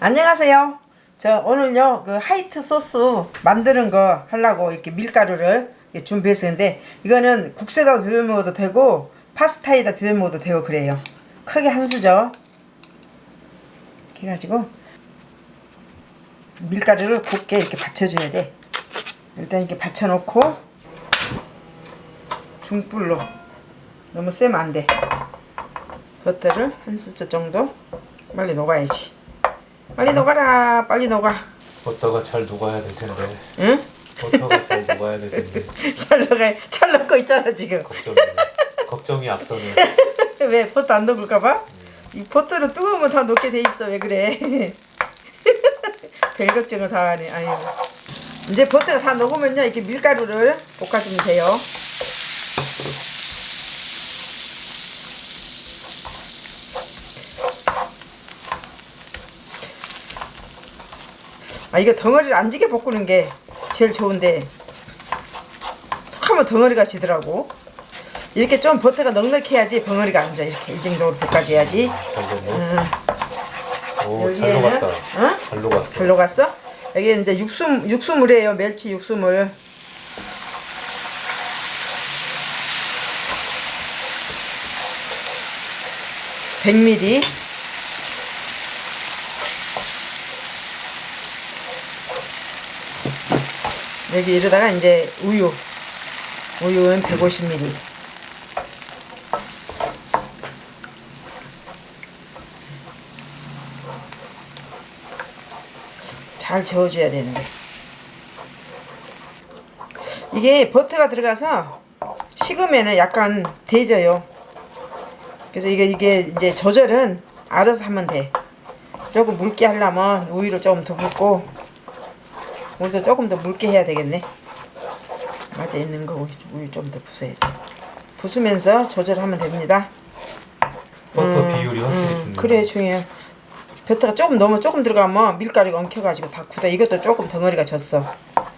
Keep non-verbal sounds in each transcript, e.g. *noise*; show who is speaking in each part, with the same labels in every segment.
Speaker 1: 안녕하세요. 저 오늘요 그 하이트 소스 만드는 거 하려고 이렇게 밀가루를 준비했었는데 이거는 국수에다 비벼 먹어도 되고 파스타에다 비벼 먹어도 되고 그래요. 크게 한 수저 이렇게 해가지고 밀가루를 곱게 이렇게 받쳐줘야 돼. 일단 이렇게 받쳐놓고 중불로 너무 세면 안 돼. 버터를 한 수저 정도 빨리 녹아야지. 빨리 녹아라. 빨리 녹아.
Speaker 2: 버터가 잘 녹아야 될 텐데.
Speaker 1: 응?
Speaker 2: 버터가 잘 녹아야 될 텐데. *laughs*
Speaker 1: 잘 녹아. 잘 녹고 있잖아 지금.
Speaker 2: 걱정이 걱정이 앞서는. *laughs*
Speaker 1: 왜 버터 안 녹을까봐? 이 버터는 뜨거우면 다 녹게 돼 있어. 왜 그래? *laughs* 별 걱정을 다 하네. 아유. 이제 버터가 다 녹으면요 이렇게 밀가루를 볶아주면 돼요. 아 이거 덩어리를 안 지게 볶는 게 제일 좋은데 툭 하면 덩어리가 지더라고 이렇게 좀 버터가 넉넉해야지 덩어리가 안져 이렇게 이 정도로 볶아줘야지
Speaker 2: 잘 됐네.
Speaker 1: 음,
Speaker 2: 오, 잘
Speaker 1: 여기에는
Speaker 2: 녹았다.
Speaker 1: 어?
Speaker 2: 잘 녹았어.
Speaker 1: 잘 녹았어? 여기 이제 육수 육수물이에요 멸치 육수물 (100ml) 여기 이러다가 이제 우유 우유는 150ml 잘 저어줘야 되는데. 이게 버터가 들어가서 식으면은 약간 데져요. 그래서 이게 이게 이제 조절은 알아서 하면 돼. 조금 묽게 하려면 우유를 조금 더 붓고 우유도 조금 더 묽게 해야 되겠네. 맞아 있는 거 우유, 좀 더 부숴야지. 부수면서 조절하면 됩니다.
Speaker 2: 버터 비율이 확실히
Speaker 1: 음,
Speaker 2: 중요해.
Speaker 1: 그래 중요해. 버터가 조금 너무 조금 들어가면 밀가루가 엉켜가지고 다 굳어. 이것도 조금 덩어리가 졌어.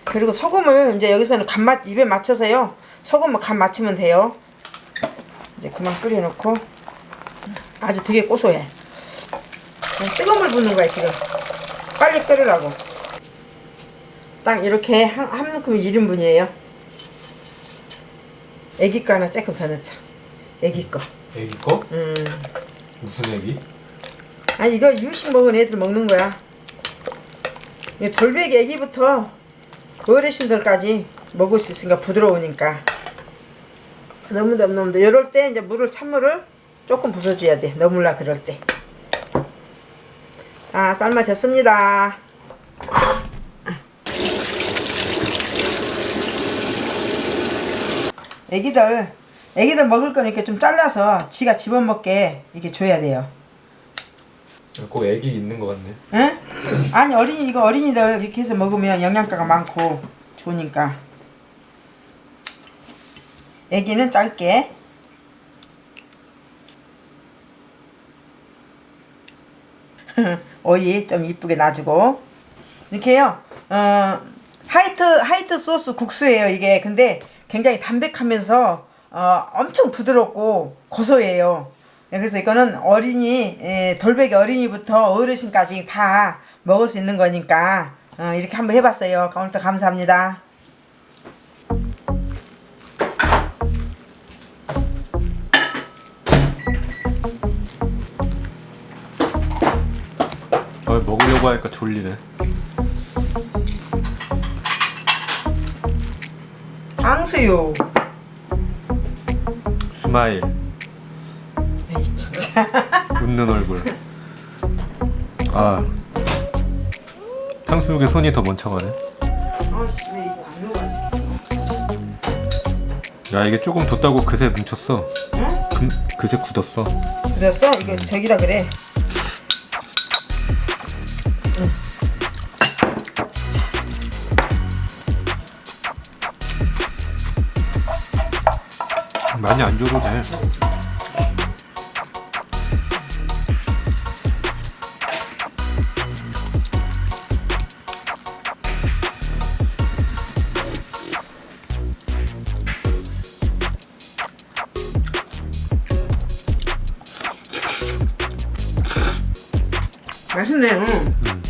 Speaker 1: 그리고 소금을 이제 여기서는 간맛 입에 맞춰서요. 소금을 간 맞추면 돼요. 이제 그만 끓여놓고. 아주 되게 고소해. 뜨거운 물 붓는 거야 지금. 빨리 끓으라고 딱 이렇게 한, 한 묶음 1인분이에요 애기 거 하나 조금 더 넣자 애기 거
Speaker 2: 애기 거?
Speaker 1: 음.
Speaker 2: 무슨 애기?
Speaker 1: 아 이거 유식 먹은 애들 먹는 거야. 이 돌베기 애기부터 어르신들까지 먹을 수 있으니까 부드러우니까. 너무 너무 너무 이럴 때 이제 물을 찬물을 조금 부숴줘야 돼. 너물라 그럴 때. 아 삶아졌습니다. 애기들 애기들 먹을 거니까 좀 잘라서 지가 집어먹게 이렇게 줘야 돼요.
Speaker 2: 꼭 애기 있는 것 같네.
Speaker 1: 응? 아니 어린이 이거 어린이들 이렇게 해서 먹으면 영양가가 많고 좋으니까 애기는 짧게 *laughs* 오이 좀 이쁘게 놔주고 이렇게요 어 하이트 하이트 소스 국수예요 이게 근데 굉장히 담백하면서 어 엄청 부드럽고 고소해요. 네, 그래서 이거는 어린이 예, 돌베기 어린이부터 어르신까지 다 먹을 수 있는 거니까 어, 이렇게 한번 해봤어요. 오늘도 감사합니다.
Speaker 2: 어, 먹으려고 하니까 졸리네.
Speaker 1: 탕수육
Speaker 2: smile.
Speaker 1: 에이 진짜 *laughs*
Speaker 2: 웃는 얼굴. 아. 탕수육에 손이 더
Speaker 1: 녹아
Speaker 2: 야 이게 조금 뒀다고 그새 뭉쳤어.
Speaker 1: 응?
Speaker 2: 금, 그새 굳었어.
Speaker 1: 그랬어? 이거 저기라 그래
Speaker 2: 많이 안 줘도 돼.
Speaker 1: 맛있네 맛있네. 응.